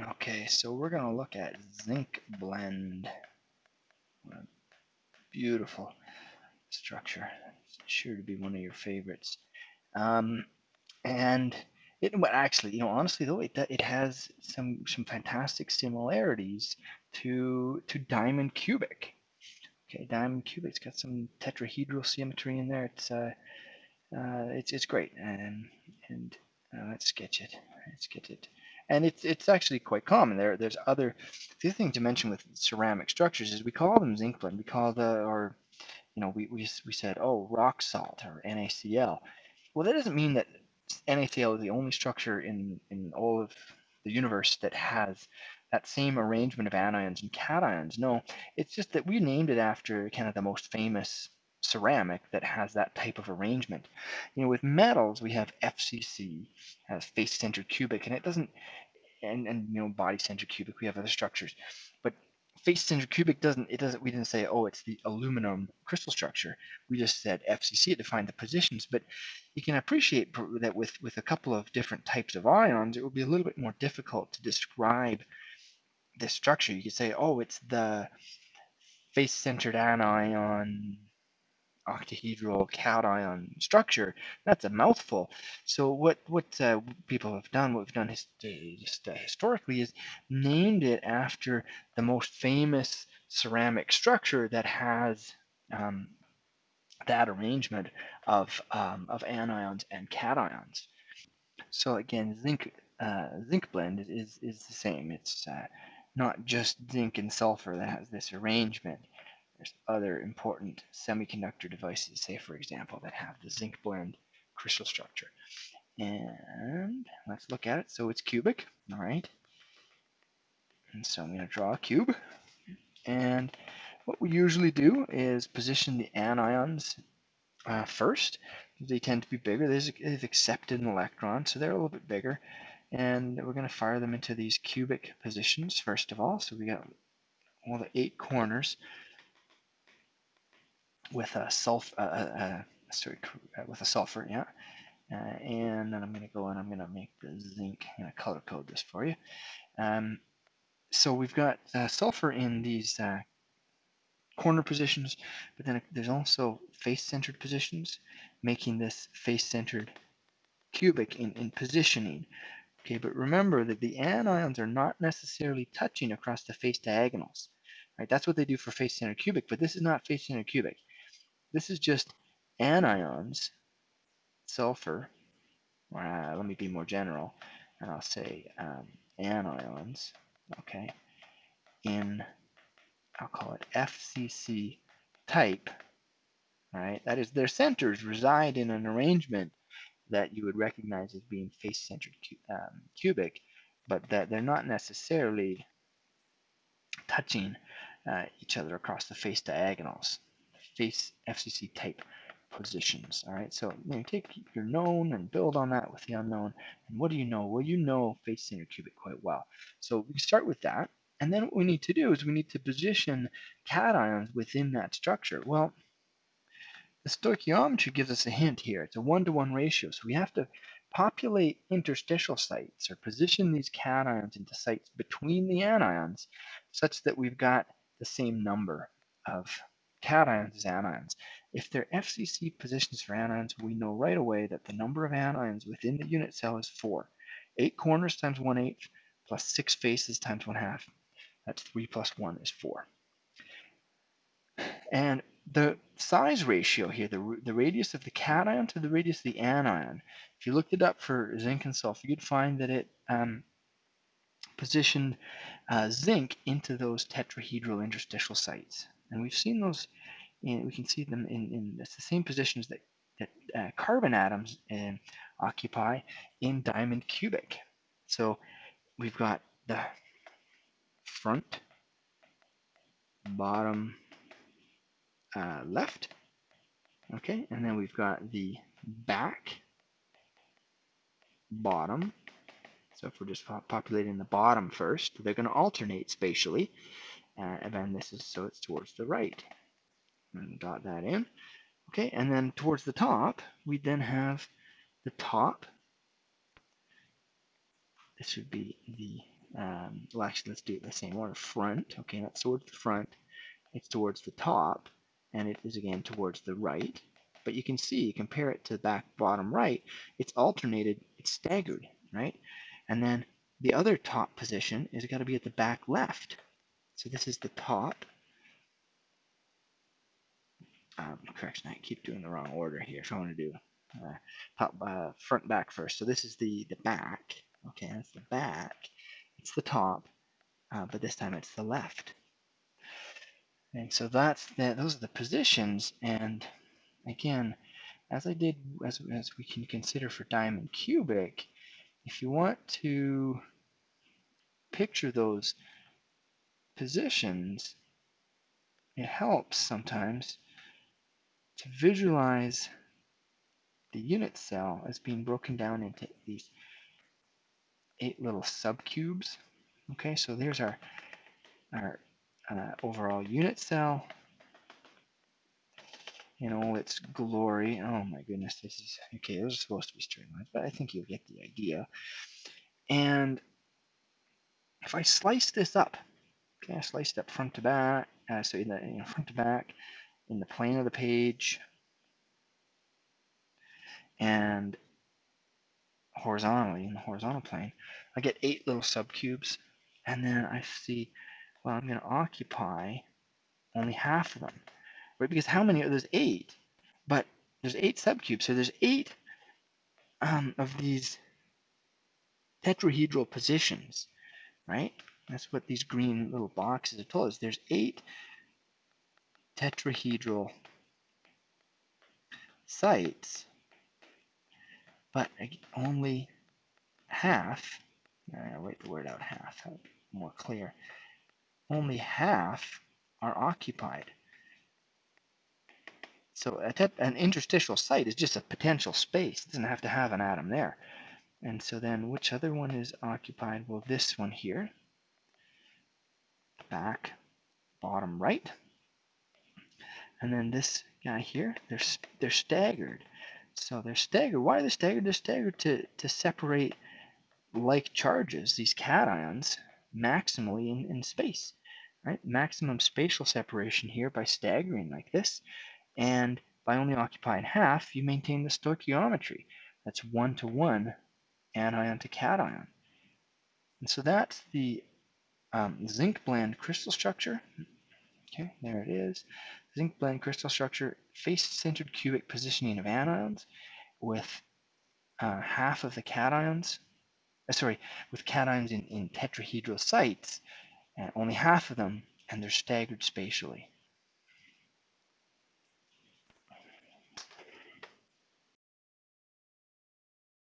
Okay, so we're going to look at zinc blende. Beautiful structure. It's sure to be one of your favorites. Um, and it, well, actually, you know, honestly though, it it has some some fantastic similarities to to diamond cubic. Okay, diamond cubic's got some tetrahedral symmetry in there. It's uh, uh, it's it's great, and and uh, let's sketch it. Let's get it. And it's it's actually quite common. There there's other. The other thing to mention with ceramic structures is we call them zinc blende. We call the or you know we we we said oh rock salt or NaCl. Well, that doesn't mean that NaCl is the only structure in in all of the universe that has that same arrangement of anions and cations. No, it's just that we named it after kind of the most famous ceramic that has that type of arrangement. You know, with metals, we have FCC, has face-centered cubic, and it doesn't, and, and you know, body-centered cubic, we have other structures. But face-centered cubic doesn't, it doesn't, we didn't say, oh, it's the aluminum crystal structure. We just said FCC, it defined the positions. But you can appreciate that with, with a couple of different types of ions, it will be a little bit more difficult to describe this structure. You could say, oh, it's the face-centered anion octahedral cation structure. That's a mouthful. So what what uh, people have done, what we've done his, just uh, historically, is named it after the most famous ceramic structure that has um, that arrangement of um, of anions and cations. So again, zinc uh, zinc blende is is the same. It's uh, not just zinc and sulfur that has this arrangement. There's other important semiconductor devices, say for example, that have the zinc blende crystal structure. And let's look at it. So it's cubic, all right. And so I'm going to draw a cube. And what we usually do is position the anions uh, first. They tend to be bigger. They've accepted an electron, so they're a little bit bigger. And we're going to fire them into these cubic positions first of all. So we got all the eight corners with a sulfur, uh, uh, uh, sorry, uh, with a sulfur, yeah. Uh, and then I'm going to go and I'm going to make the zinc. I'm going to color code this for you. Um, so we've got sulfur in these corner positions, but then there's also face-centered positions, making this face-centered cubic in, in positioning. Okay, but remember that the anions are not necessarily touching across the face diagonals. Right, that's what they do for face-centered cubic, but this is not face-centered cubic. This is just anions, sulfur, uh, let me be more general, and I'll say um, anions, okay, in, I'll call it FCC type, right? That is, their centers reside in an arrangement that you would recognize as being face-centered cu um, cubic, but that they're not necessarily touching uh, each other across the face diagonals face FCC type positions. All right, so you, know, take your known and build on that with the unknown. And what do you know? Well, you know face centered cubic quite well. So we start with that. And then what we need to do is we need to position cations within that structure. Well, the stoichiometry gives us a hint here. It's a one-to-one -one ratio. So we have to populate interstitial sites or position these cations into sites between the anions such that we've got the same number of cations is anions. If they're FCC positions for anions, we know right away that the number of anions within the unit cell is 4. 8 corners times 1 eighth plus 6 faces times 1 half. That's 3 plus 1 is 4. And the size ratio here, the, the radius of the cation to the radius of the anion, if you looked it up for zinc and sulfur, you'd find that it um, positioned uh, zinc into those tetrahedral interstitial sites. And we've seen those, in, we can see them in, in the same positions that, that uh, carbon atoms uh, occupy in diamond cubic. So we've got the front, bottom, uh, left, okay, and then we've got the back, bottom, so if we're just populating the bottom first, they're going to alternate spatially. Uh, and then this is so it's towards the right. And dot that in. Okay, and then towards the top, we then have the top. This would be the um, well actually let's do it the same order. Front, okay, that's towards the front. It's towards the top, and it is again towards the right. But you can see, compare it to back bottom right, it's alternated, it's staggered, right? And then the other top position is got to be at the back left. So this is the top. Um, correction, I keep doing the wrong order here. So I want to do uh, top, uh, front, back first. So this is the the back. Okay, that's the back. It's the top, uh, but this time it's the left. And so that's the, those are the positions. And again, as I did, as, as we can consider for diamond cubic, if you want to picture those positions, it helps sometimes to visualize the unit cell as being broken down into these eight little subcubes. Okay, so there's our, our uh, overall unit cell in all its glory. Oh my goodness, this is, okay, those are supposed to be straight lines, but I think you'll get the idea. And if I slice this up, okay, I sliced up front to back, uh, so in the you know, front to back, in the plane of the page, and horizontally in the horizontal plane, I get eight little subcubes, and then I see, well, I'm going to occupy only half of them, right? Because how many? Are there's eight, but there's eight subcubes, so there's eight um, of these tetrahedral positions, right? That's what these green little boxes have told us. There's eight tetrahedral sites but only half, uh, I'll write the word out half, more clear, only half are occupied. So an interstitial site is just a potential space. It doesn't have to have an atom there. And so then which other one is occupied? Well, this one here, back, bottom right. And then this guy here, they're, they're staggered. So they're staggered. Why are they staggered? They're staggered to, to separate like charges, these cations, maximally in, in space. Right? Maximum spatial separation here by staggering like this. And by only occupying half, you maintain the stoichiometry. That's one to one anion to cation. And so that's the um, zinc blende crystal structure. Okay, there it is zinc blende crystal structure, face-centered cubic positioning of anions with uh, half of the cations, uh, sorry, with cations in, in tetrahedral sites, only half of them, and they're staggered spatially.